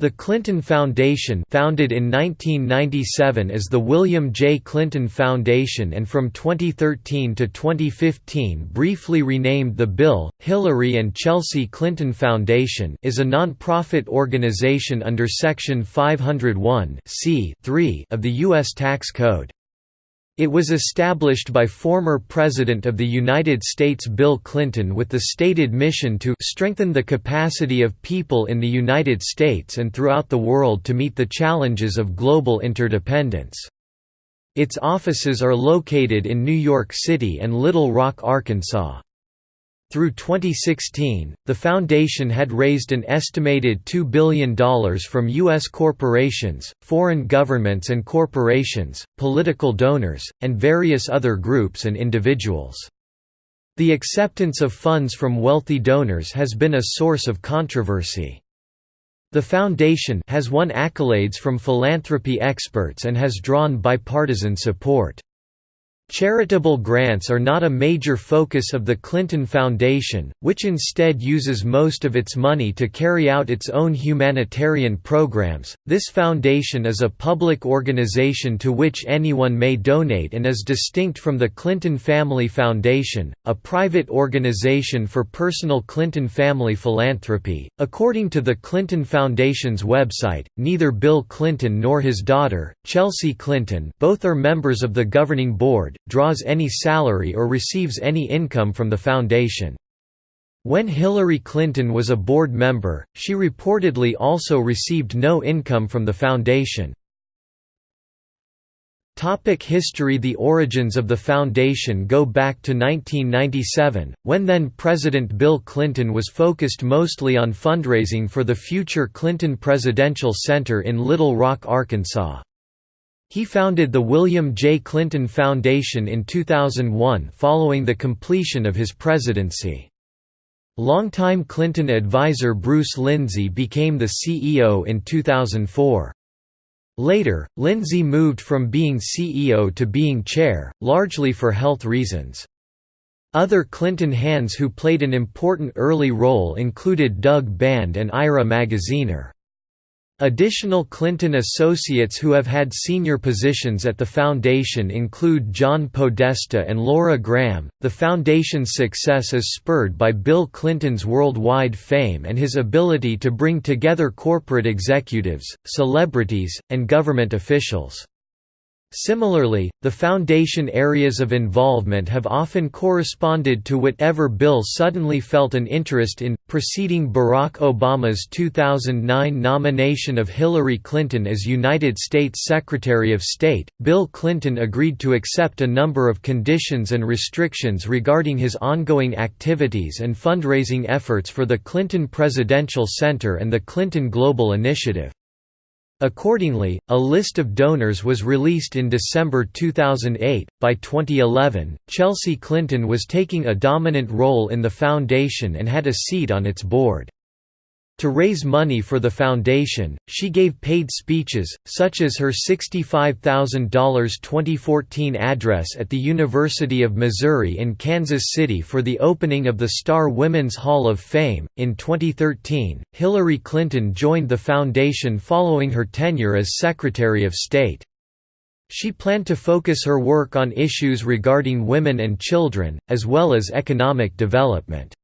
The Clinton Foundation founded in 1997 as the William J. Clinton Foundation and from 2013 to 2015 briefly renamed the Bill, Hillary and Chelsea Clinton Foundation is a non-profit organization under Section 501 of the U.S. Tax Code. It was established by former President of the United States Bill Clinton with the stated mission to strengthen the capacity of people in the United States and throughout the world to meet the challenges of global interdependence. Its offices are located in New York City and Little Rock, Arkansas. Through 2016, the foundation had raised an estimated $2 billion from U.S. corporations, foreign governments and corporations, political donors, and various other groups and individuals. The acceptance of funds from wealthy donors has been a source of controversy. The foundation has won accolades from philanthropy experts and has drawn bipartisan support. Charitable grants are not a major focus of the Clinton Foundation, which instead uses most of its money to carry out its own humanitarian programs. This foundation is a public organization to which anyone may donate and is distinct from the Clinton Family Foundation, a private organization for personal Clinton family philanthropy. According to the Clinton Foundation's website, neither Bill Clinton nor his daughter, Chelsea Clinton, both are members of the governing board draws any salary or receives any income from the foundation. When Hillary Clinton was a board member, she reportedly also received no income from the foundation. Topic history The origins of the foundation go back to 1997, when then-President Bill Clinton was focused mostly on fundraising for the future Clinton Presidential Center in Little Rock, Arkansas. He founded the William J. Clinton Foundation in 2001 following the completion of his presidency. Longtime Clinton advisor Bruce Lindsey became the CEO in 2004. Later, Lindsey moved from being CEO to being chair, largely for health reasons. Other Clinton hands who played an important early role included Doug Band and Ira Magaziner. Additional Clinton associates who have had senior positions at the foundation include John Podesta and Laura Graham. The foundation's success is spurred by Bill Clinton's worldwide fame and his ability to bring together corporate executives, celebrities, and government officials. Similarly, the Foundation areas of involvement have often corresponded to whatever Bill suddenly felt an interest in. Preceding Barack Obama's 2009 nomination of Hillary Clinton as United States Secretary of State, Bill Clinton agreed to accept a number of conditions and restrictions regarding his ongoing activities and fundraising efforts for the Clinton Presidential Center and the Clinton Global Initiative. Accordingly, a list of donors was released in December 2008. By 2011, Chelsea Clinton was taking a dominant role in the foundation and had a seat on its board. To raise money for the foundation, she gave paid speeches, such as her $65,000 2014 address at the University of Missouri in Kansas City for the opening of the Starr Women's Hall of Fame. In 2013, Hillary Clinton joined the foundation following her tenure as Secretary of State. She planned to focus her work on issues regarding women and children, as well as economic development.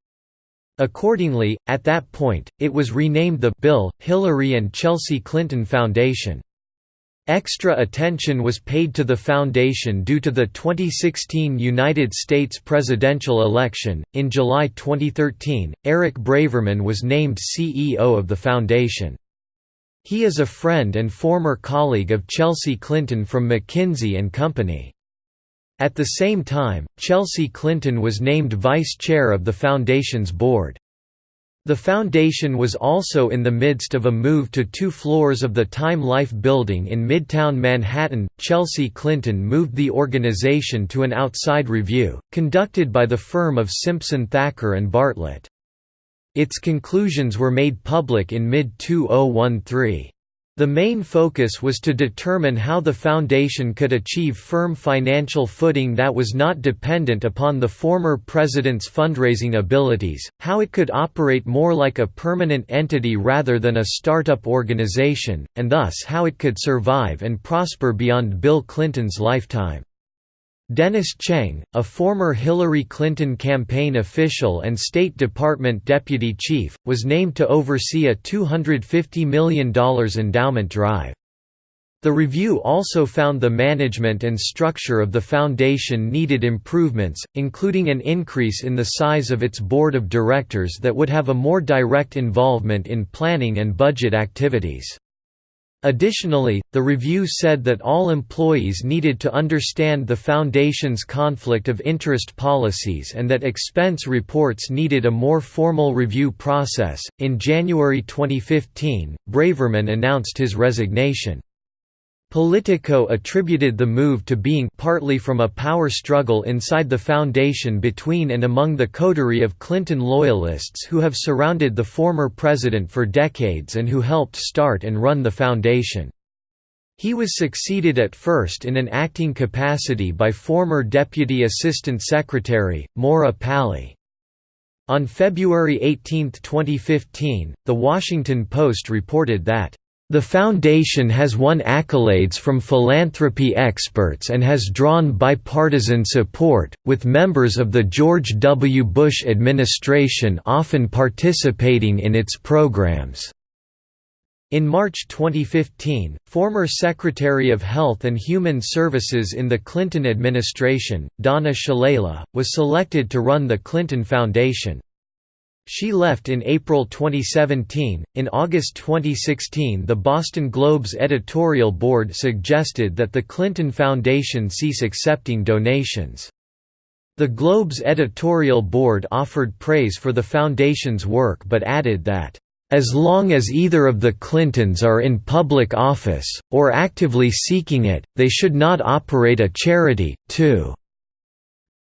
Accordingly, at that point, it was renamed the Bill, Hillary and Chelsea Clinton Foundation. Extra attention was paid to the foundation due to the 2016 United States presidential election. In July 2013, Eric Braverman was named CEO of the foundation. He is a friend and former colleague of Chelsea Clinton from McKinsey and Company. At the same time, Chelsea Clinton was named vice chair of the foundation's board. The foundation was also in the midst of a move to two floors of the Time Life building in Midtown Manhattan. Chelsea Clinton moved the organization to an outside review, conducted by the firm of Simpson Thacker and Bartlett. Its conclusions were made public in mid 2013. The main focus was to determine how the foundation could achieve firm financial footing that was not dependent upon the former president's fundraising abilities, how it could operate more like a permanent entity rather than a startup organization, and thus how it could survive and prosper beyond Bill Clinton's lifetime. Dennis Cheng, a former Hillary Clinton campaign official and State Department deputy chief, was named to oversee a $250 million endowment drive. The review also found the management and structure of the foundation needed improvements, including an increase in the size of its board of directors that would have a more direct involvement in planning and budget activities. Additionally, the review said that all employees needed to understand the Foundation's conflict of interest policies and that expense reports needed a more formal review process. In January 2015, Braverman announced his resignation. Politico attributed the move to being partly from a power struggle inside the foundation between and among the coterie of Clinton loyalists who have surrounded the former president for decades and who helped start and run the foundation. He was succeeded at first in an acting capacity by former Deputy Assistant Secretary, Maura Pally. On February 18, 2015, The Washington Post reported that the Foundation has won accolades from philanthropy experts and has drawn bipartisan support, with members of the George W. Bush administration often participating in its programs. In March 2015, former Secretary of Health and Human Services in the Clinton administration, Donna Shalala, was selected to run the Clinton Foundation. She left in April 2017. In August 2016, the Boston Globe's editorial board suggested that the Clinton Foundation cease accepting donations. The Globe's editorial board offered praise for the Foundation's work but added that, "...as long as either of the Clintons are in public office, or actively seeking it, they should not operate a charity, too."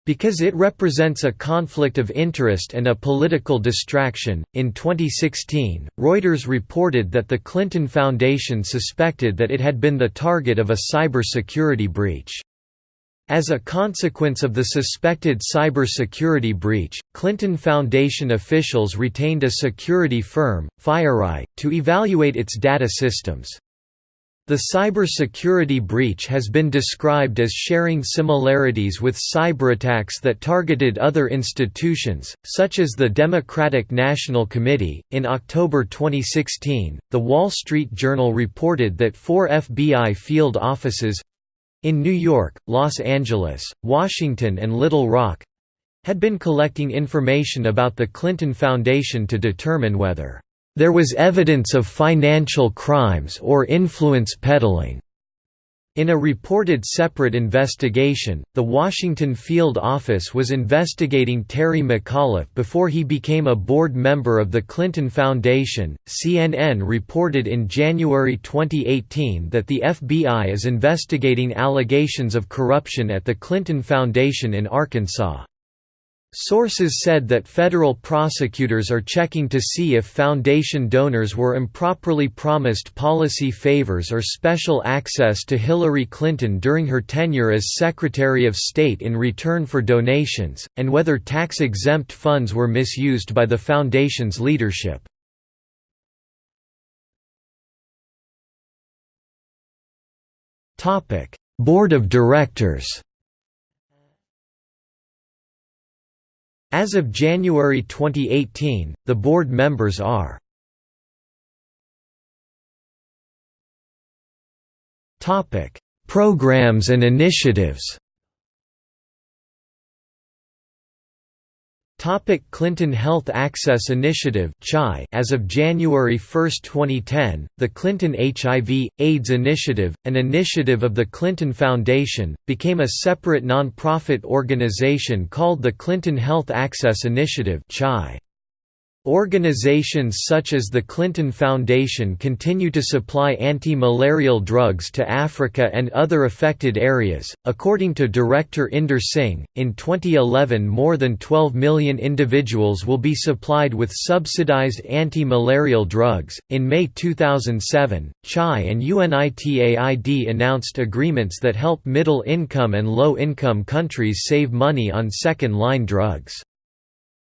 Because it represents a conflict of interest and a political distraction. In 2016, Reuters reported that the Clinton Foundation suspected that it had been the target of a cybersecurity breach. As a consequence of the suspected cybersecurity breach, Clinton Foundation officials retained a security firm, FireEye, to evaluate its data systems. The cybersecurity breach has been described as sharing similarities with cyberattacks that targeted other institutions, such as the Democratic National Committee. In October 2016, The Wall Street Journal reported that four FBI field offices in New York, Los Angeles, Washington, and Little Rock had been collecting information about the Clinton Foundation to determine whether there was evidence of financial crimes or influence peddling. In a reported separate investigation, the Washington field office was investigating Terry McAuliffe before he became a board member of the Clinton Foundation. CNN reported in January 2018 that the FBI is investigating allegations of corruption at the Clinton Foundation in Arkansas. Sources said that federal prosecutors are checking to see if foundation donors were improperly promised policy favors or special access to Hillary Clinton during her tenure as Secretary of State in return for donations, and whether tax-exempt funds were misused by the foundation's leadership. Board of Directors As of January 2018, the board members are Programs and initiatives Topic Clinton Health Access Initiative As of January 1, 2010, the Clinton HIV, AIDS Initiative, an initiative of the Clinton Foundation, became a separate non-profit organization called the Clinton Health Access Initiative. Organizations such as the Clinton Foundation continue to supply anti-malarial drugs to Africa and other affected areas. According to director Inder Singh, in 2011 more than 12 million individuals will be supplied with subsidized anti-malarial drugs. In May 2007, CHAI and UNITAID announced agreements that help middle-income and low-income countries save money on second-line drugs.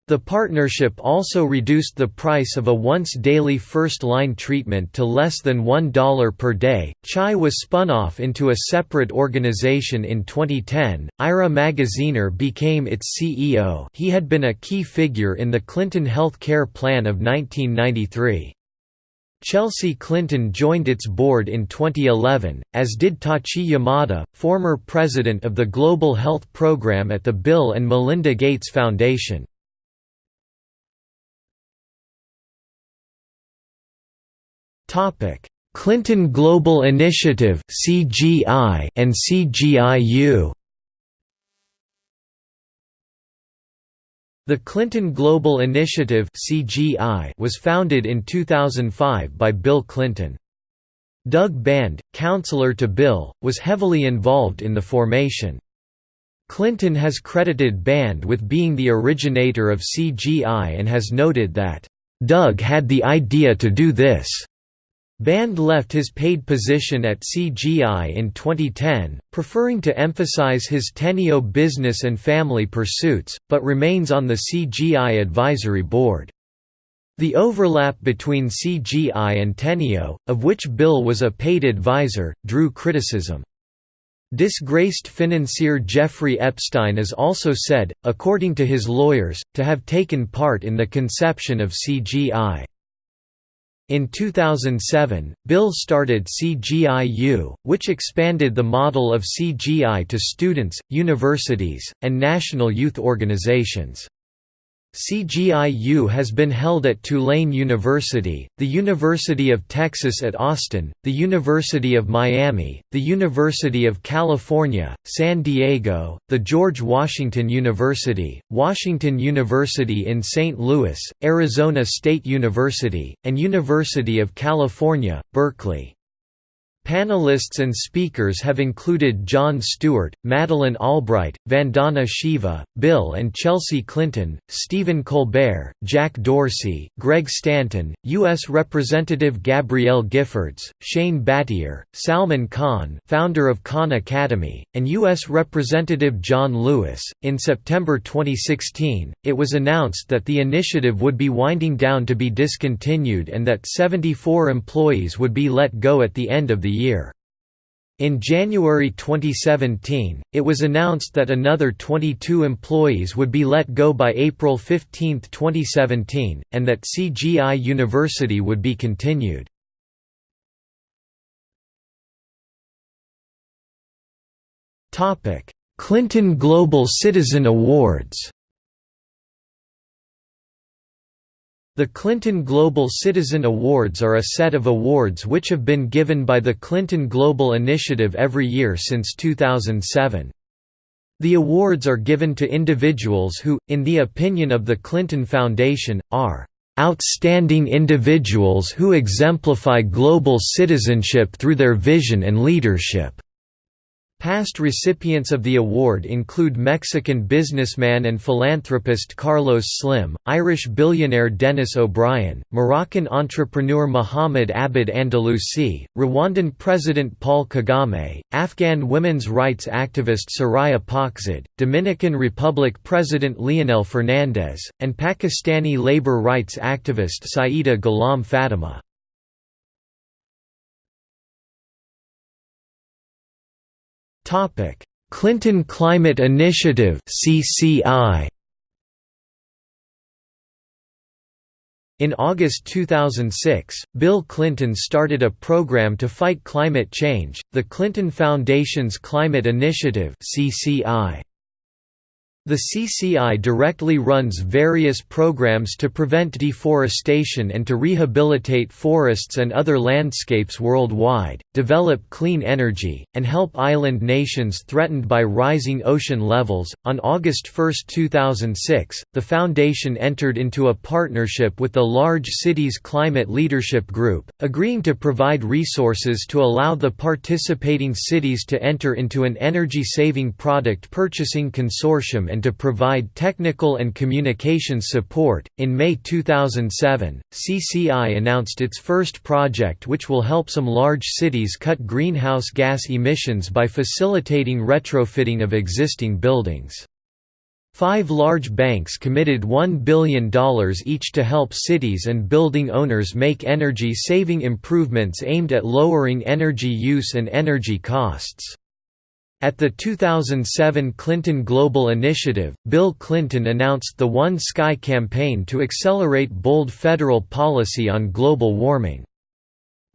The partnership also reduced the price of a once daily first line treatment to less than $1 per day. CHAI was spun off into a separate organization in 2010. Ira Magaziner became its CEO. He had been a key figure in the Clinton health care plan of 1993. Chelsea Clinton joined its board in 2011, as did Tachi Yamada, former president of the Global Health Program at the Bill and Melinda Gates Foundation. Clinton Global Initiative (CGI) and CGIU. The Clinton Global Initiative (CGI) was founded in 2005 by Bill Clinton. Doug Band, counselor to Bill, was heavily involved in the formation. Clinton has credited Band with being the originator of CGI and has noted that, "...Doug had the idea to do this." Band left his paid position at CGI in 2010, preferring to emphasize his Teneo business and family pursuits, but remains on the CGI advisory board. The overlap between CGI and Teneo, of which Bill was a paid advisor, drew criticism. Disgraced financier Jeffrey Epstein is also said, according to his lawyers, to have taken part in the conception of CGI. In 2007, Bill started CGIU, which expanded the model of CGI to students, universities, and national youth organizations. CGIU has been held at Tulane University, the University of Texas at Austin, the University of Miami, the University of California, San Diego, the George Washington University, Washington University in St. Louis, Arizona State University, and University of California, Berkeley. Panelists and speakers have included Jon Stewart, Madeleine Albright, Vandana Shiva, Bill and Chelsea Clinton, Stephen Colbert, Jack Dorsey, Greg Stanton, U.S. Representative Gabrielle Giffords, Shane Battier, Salman Khan, founder of Khan Academy, and U.S. Representative John Lewis. In September 2016, it was announced that the initiative would be winding down to be discontinued and that 74 employees would be let go at the end of the year. In January 2017, it was announced that another 22 employees would be let go by April 15, 2017, and that CGI University would be continued. Clinton Global Citizen Awards The Clinton Global Citizen Awards are a set of awards which have been given by the Clinton Global Initiative every year since 2007. The awards are given to individuals who, in the opinion of the Clinton Foundation, are "...outstanding individuals who exemplify global citizenship through their vision and leadership." Past recipients of the award include Mexican businessman and philanthropist Carlos Slim, Irish billionaire Denis O'Brien, Moroccan entrepreneur Mohamed Abid Andalusi, Rwandan President Paul Kagame, Afghan women's rights activist Soraya Pakzad, Dominican Republic President Leonel Fernandez, and Pakistani labor rights activist Saida Ghulam Fatima. Clinton Climate Initiative CCI In August 2006, Bill Clinton started a program to fight climate change, the Clinton Foundation's Climate Initiative CCI. The CCI directly runs various programs to prevent deforestation and to rehabilitate forests and other landscapes worldwide, develop clean energy, and help island nations threatened by rising ocean levels. On August 1, 2006, the Foundation entered into a partnership with the Large Cities Climate Leadership Group, agreeing to provide resources to allow the participating cities to enter into an energy saving product purchasing consortium and to provide technical and communications support. In May 2007, CCI announced its first project which will help some large cities cut greenhouse gas emissions by facilitating retrofitting of existing buildings. Five large banks committed $1 billion each to help cities and building owners make energy-saving improvements aimed at lowering energy use and energy costs. At the 2007 Clinton Global Initiative, Bill Clinton announced the One Sky campaign to accelerate bold federal policy on global warming.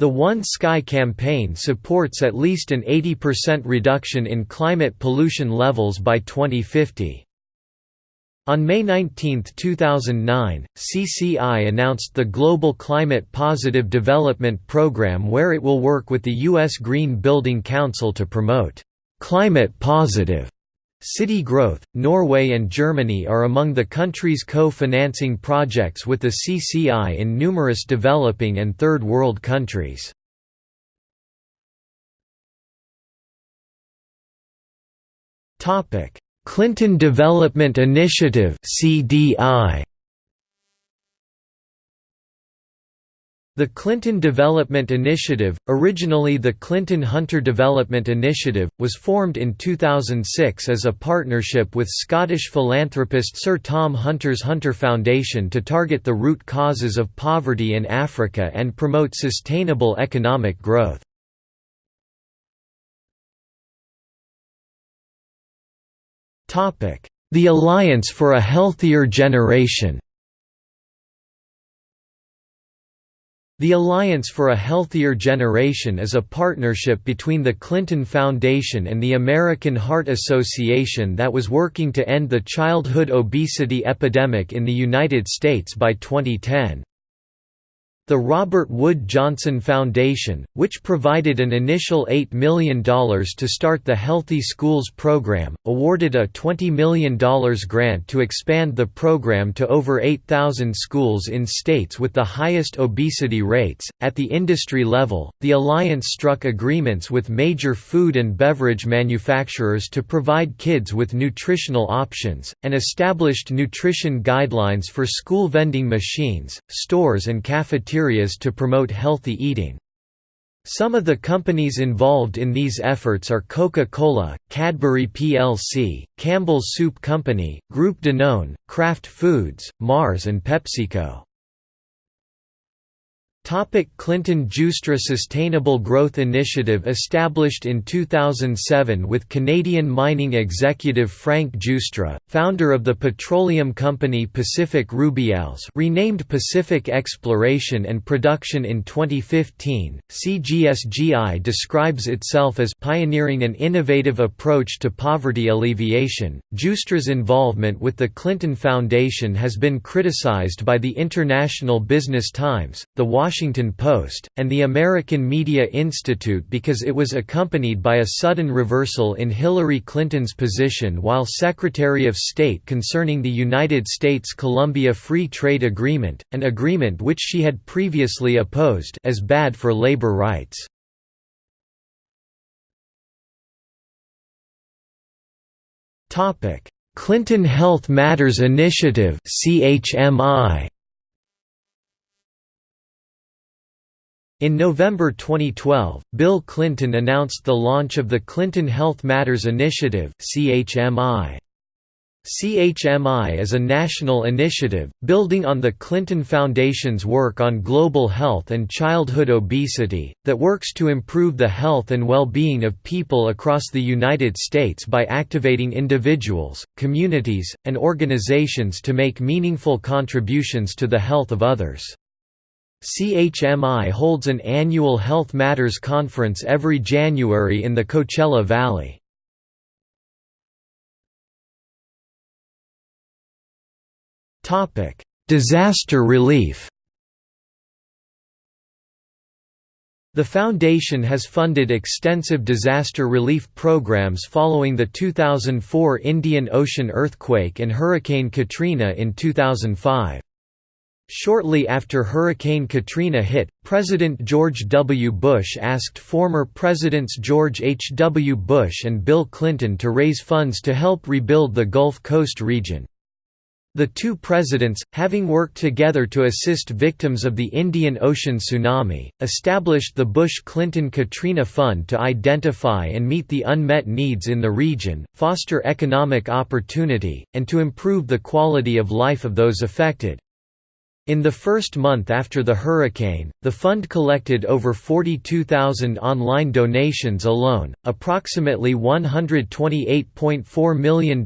The One Sky campaign supports at least an 80% reduction in climate pollution levels by 2050. On May 19, 2009, CCI announced the Global Climate Positive Development Program where it will work with the U.S. Green Building Council to promote Climate positive. City growth, Norway and Germany are among the countries co-financing projects with the CCI in numerous developing and third world countries. Clinton Development Initiative CDI The Clinton Development Initiative, originally the Clinton Hunter Development Initiative, was formed in 2006 as a partnership with Scottish philanthropist Sir Tom Hunter's Hunter Foundation to target the root causes of poverty in Africa and promote sustainable economic growth. The Alliance for a Healthier Generation The Alliance for a Healthier Generation is a partnership between the Clinton Foundation and the American Heart Association that was working to end the childhood obesity epidemic in the United States by 2010. The Robert Wood Johnson Foundation, which provided an initial $8 million to start the Healthy Schools program, awarded a $20 million grant to expand the program to over 8,000 schools in states with the highest obesity rates. At the industry level, the alliance struck agreements with major food and beverage manufacturers to provide kids with nutritional options, and established nutrition guidelines for school vending machines, stores, and cafeterias cafeterias to promote healthy eating. Some of the companies involved in these efforts are Coca-Cola, Cadbury plc, Campbell's Soup Company, Groupe Danone, Kraft Foods, Mars and PepsiCo. Clinton Giustra Sustainable Growth Initiative established in 2007 with Canadian mining executive Frank Giustra, founder of the petroleum company Pacific Rubiales renamed Pacific Exploration and Production in 2015. CGSGI describes itself as pioneering an innovative approach to poverty alleviation. Giustra's involvement with the Clinton Foundation has been criticized by the International Business Times, the Washington Washington Post, and the American Media Institute because it was accompanied by a sudden reversal in Hillary Clinton's position while Secretary of State concerning the United States-Colombia Free Trade Agreement, an agreement which she had previously opposed as bad for labor rights. Clinton Health Matters Initiative CHMI In November 2012, Bill Clinton announced the launch of the Clinton Health Matters Initiative CHMI. CHMI is a national initiative, building on the Clinton Foundation's work on global health and childhood obesity, that works to improve the health and well-being of people across the United States by activating individuals, communities, and organizations to make meaningful contributions to the health of others. CHMI holds an annual Health Matters conference every January in the Coachella Valley. Disaster relief The foundation has funded extensive disaster relief programs following the 2004 Indian Ocean earthquake and Hurricane Katrina in 2005. Shortly after Hurricane Katrina hit, President George W. Bush asked former Presidents George H. W. Bush and Bill Clinton to raise funds to help rebuild the Gulf Coast region. The two presidents, having worked together to assist victims of the Indian Ocean tsunami, established the Bush-Clinton-Katrina Fund to identify and meet the unmet needs in the region, foster economic opportunity, and to improve the quality of life of those affected. In the first month after the hurricane, the fund collected over 42,000 online donations alone. Approximately $128.4 million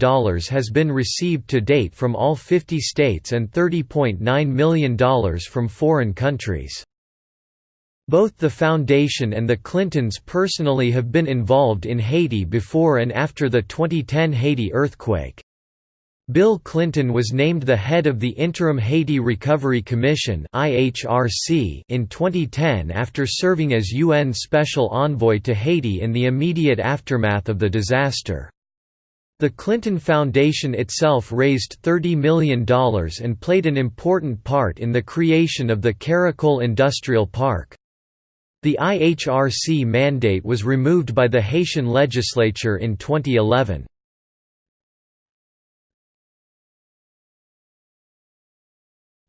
has been received to date from all 50 states and $30.9 million from foreign countries. Both the Foundation and the Clintons personally have been involved in Haiti before and after the 2010 Haiti earthquake. Bill Clinton was named the head of the Interim Haiti Recovery Commission in 2010 after serving as UN Special Envoy to Haiti in the immediate aftermath of the disaster. The Clinton Foundation itself raised $30 million and played an important part in the creation of the Caracol Industrial Park. The IHRC mandate was removed by the Haitian legislature in 2011.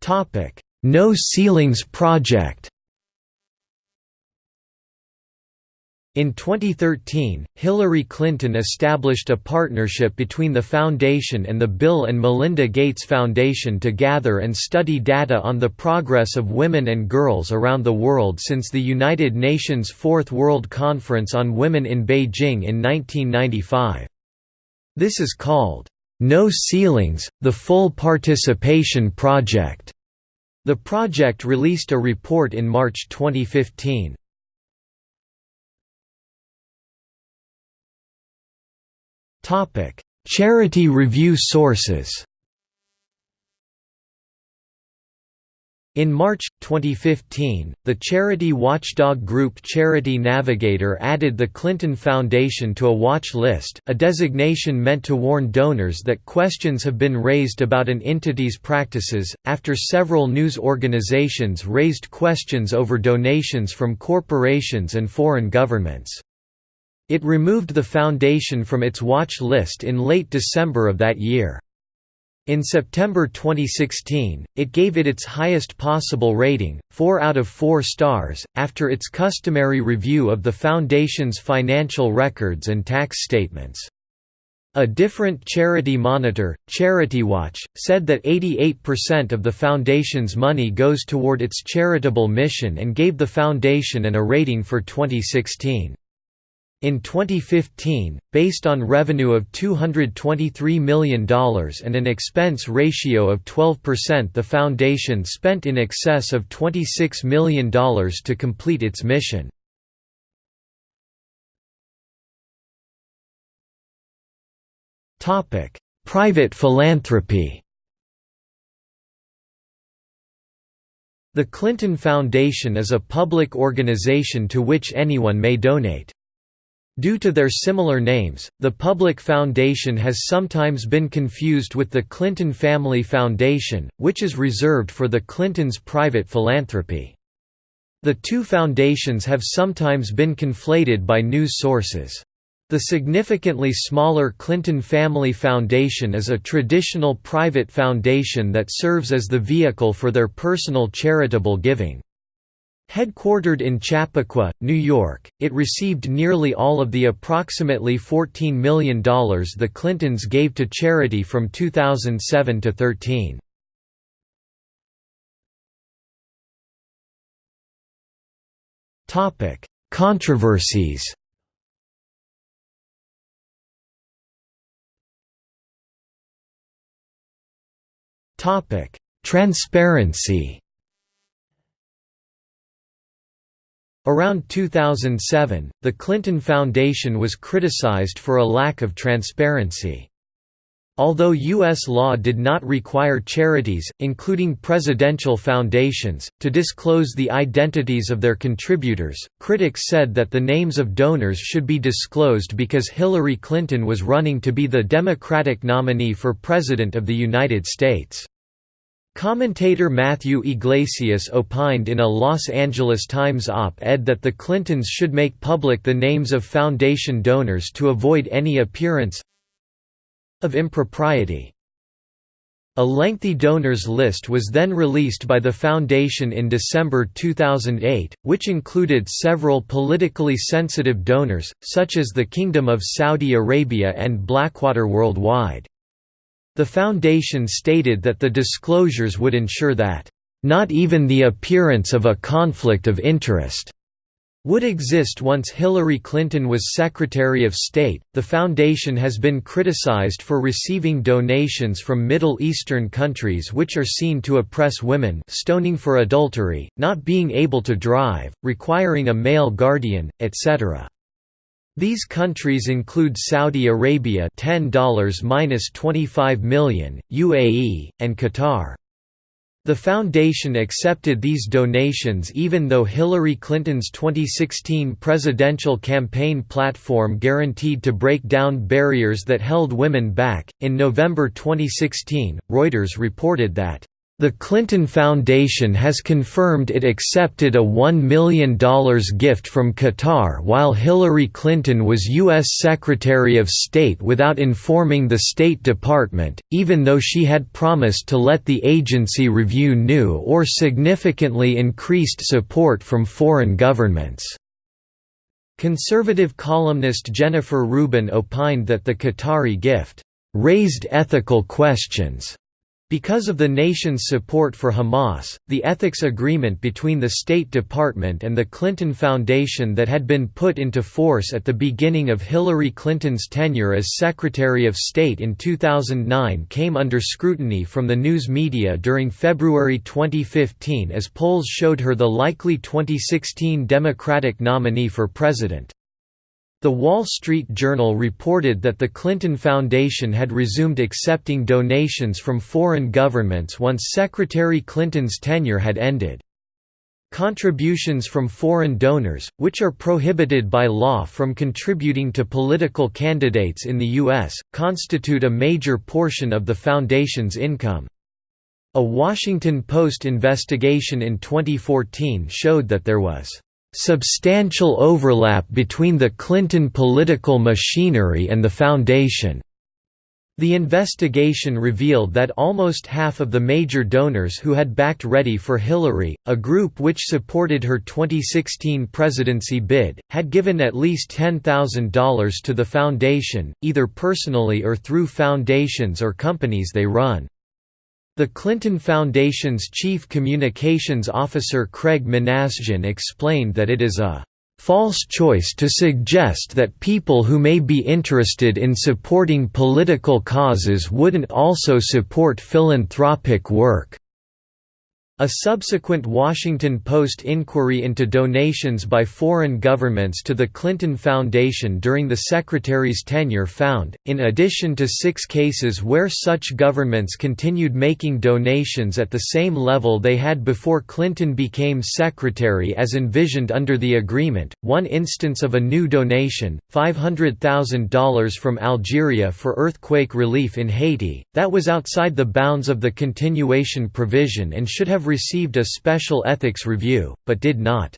Topic: No Ceilings Project. In 2013, Hillary Clinton established a partnership between the foundation and the Bill and Melinda Gates Foundation to gather and study data on the progress of women and girls around the world since the United Nations Fourth World Conference on Women in Beijing in 1995. This is called, "'No Ceilings, the Full Participation Project' The project released a report in March 2015. Charity review sources In March, 2015, the charity watchdog group Charity Navigator added the Clinton Foundation to a watch list, a designation meant to warn donors that questions have been raised about an entity's practices, after several news organizations raised questions over donations from corporations and foreign governments. It removed the foundation from its watch list in late December of that year. In September 2016, it gave it its highest possible rating, 4 out of 4 stars, after its customary review of the Foundation's financial records and tax statements. A different charity monitor, CharityWatch, said that 88% of the Foundation's money goes toward its charitable mission and gave the Foundation an A rating for 2016. In 2015, based on revenue of $223 million and an expense ratio of 12% the foundation spent in excess of $26 million to complete its mission. Private philanthropy The Clinton Foundation is a public organization to which anyone may donate. Due to their similar names, the Public Foundation has sometimes been confused with the Clinton Family Foundation, which is reserved for the Clintons' private philanthropy. The two foundations have sometimes been conflated by news sources. The significantly smaller Clinton Family Foundation is a traditional private foundation that serves as the vehicle for their personal charitable giving. Headquartered in Chappaqua, New York, it received nearly all of the approximately $14 million the Clintons gave to charity from 2007 to 13. Controversies Transparency Around 2007, the Clinton Foundation was criticized for a lack of transparency. Although U.S. law did not require charities, including presidential foundations, to disclose the identities of their contributors, critics said that the names of donors should be disclosed because Hillary Clinton was running to be the Democratic nominee for President of the United States. Commentator Matthew Yglesias opined in a Los Angeles Times op-ed that the Clintons should make public the names of foundation donors to avoid any appearance of impropriety. A lengthy donors list was then released by the foundation in December 2008, which included several politically sensitive donors, such as the Kingdom of Saudi Arabia and Blackwater Worldwide. The foundation stated that the disclosures would ensure that, "...not even the appearance of a conflict of interest." would exist once Hillary Clinton was Secretary of State. The foundation has been criticized for receiving donations from Middle Eastern countries which are seen to oppress women, stoning for adultery, not being able to drive, requiring a male guardian, etc. These countries include Saudi Arabia $10-25 million, UAE, and Qatar. The foundation accepted these donations even though Hillary Clinton's 2016 presidential campaign platform guaranteed to break down barriers that held women back. In November 2016, Reuters reported that the Clinton Foundation has confirmed it accepted a $1 million gift from Qatar while Hillary Clinton was U.S. Secretary of State without informing the State Department, even though she had promised to let the agency review new or significantly increased support from foreign governments. Conservative columnist Jennifer Rubin opined that the Qatari gift raised ethical questions because of the nation's support for Hamas, the ethics agreement between the State Department and the Clinton Foundation that had been put into force at the beginning of Hillary Clinton's tenure as Secretary of State in 2009 came under scrutiny from the news media during February 2015 as polls showed her the likely 2016 Democratic nominee for president. The Wall Street Journal reported that the Clinton Foundation had resumed accepting donations from foreign governments once Secretary Clinton's tenure had ended. Contributions from foreign donors, which are prohibited by law from contributing to political candidates in the U.S., constitute a major portion of the Foundation's income. A Washington Post investigation in 2014 showed that there was substantial overlap between the Clinton political machinery and the Foundation. The investigation revealed that almost half of the major donors who had backed Ready for Hillary, a group which supported her 2016 presidency bid, had given at least $10,000 to the foundation, either personally or through foundations or companies they run. The Clinton Foundation's chief communications officer Craig Minasian explained that it is a false choice to suggest that people who may be interested in supporting political causes wouldn't also support philanthropic work. A subsequent Washington Post inquiry into donations by foreign governments to the Clinton Foundation during the Secretary's tenure found, in addition to six cases where such governments continued making donations at the same level they had before Clinton became Secretary as envisioned under the agreement, one instance of a new donation, $500,000 from Algeria for earthquake relief in Haiti, that was outside the bounds of the continuation provision and should have have received a special ethics review, but did not.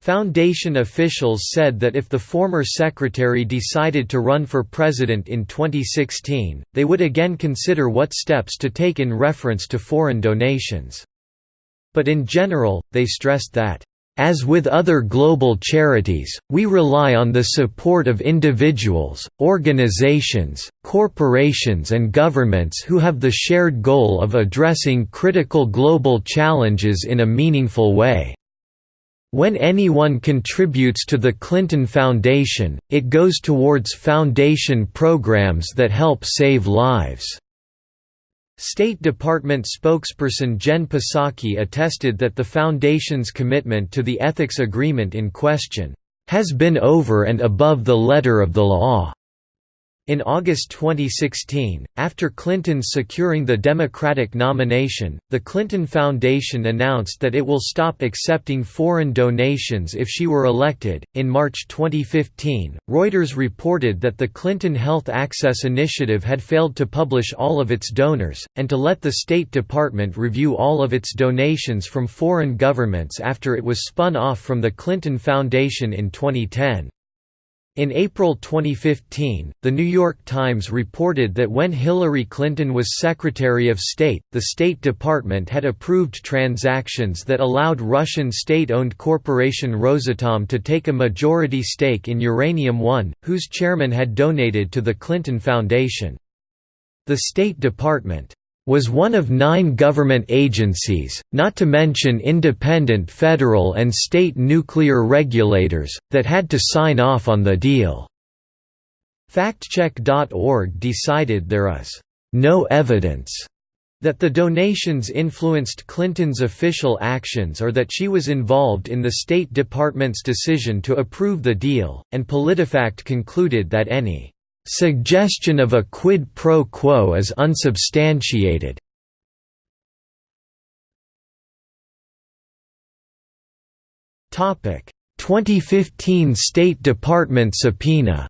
Foundation officials said that if the former secretary decided to run for president in 2016, they would again consider what steps to take in reference to foreign donations. But in general, they stressed that as with other global charities, we rely on the support of individuals, organizations, corporations and governments who have the shared goal of addressing critical global challenges in a meaningful way. When anyone contributes to the Clinton Foundation, it goes towards foundation programs that help save lives. State Department spokesperson Jen Psaki attested that the Foundation's commitment to the ethics agreement in question, "...has been over and above the letter of the law." In August 2016, after Clinton's securing the Democratic nomination, the Clinton Foundation announced that it will stop accepting foreign donations if she were elected. In March 2015, Reuters reported that the Clinton Health Access Initiative had failed to publish all of its donors, and to let the State Department review all of its donations from foreign governments after it was spun off from the Clinton Foundation in 2010. In April 2015, The New York Times reported that when Hillary Clinton was Secretary of State, the State Department had approved transactions that allowed Russian state-owned corporation Rosatom to take a majority stake in Uranium One, whose chairman had donated to the Clinton Foundation. The State Department was one of nine government agencies, not to mention independent federal and state nuclear regulators, that had to sign off on the deal. FactCheck.org decided there is no evidence that the donations influenced Clinton's official actions or that she was involved in the State Department's decision to approve the deal, and PolitiFact concluded that any Suggestion of a quid pro quo is unsubstantiated. Topic: 2015 State Department subpoena.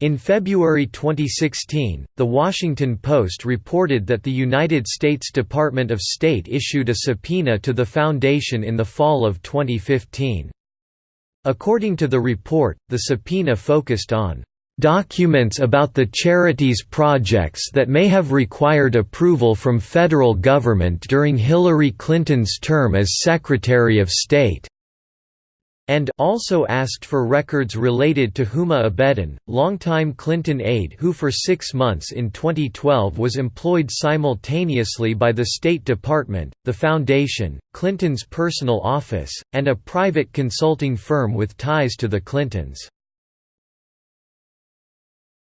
In February 2016, The Washington Post reported that the United States Department of State issued a subpoena to the Foundation in the fall of 2015. According to the report, the subpoena focused on documents about the charity's projects that may have required approval from federal government during Hillary Clinton's term as Secretary of State and also asked for records related to Huma Abedin, longtime Clinton aide who for six months in 2012 was employed simultaneously by the State Department, the Foundation, Clinton's personal office, and a private consulting firm with ties to the Clintons.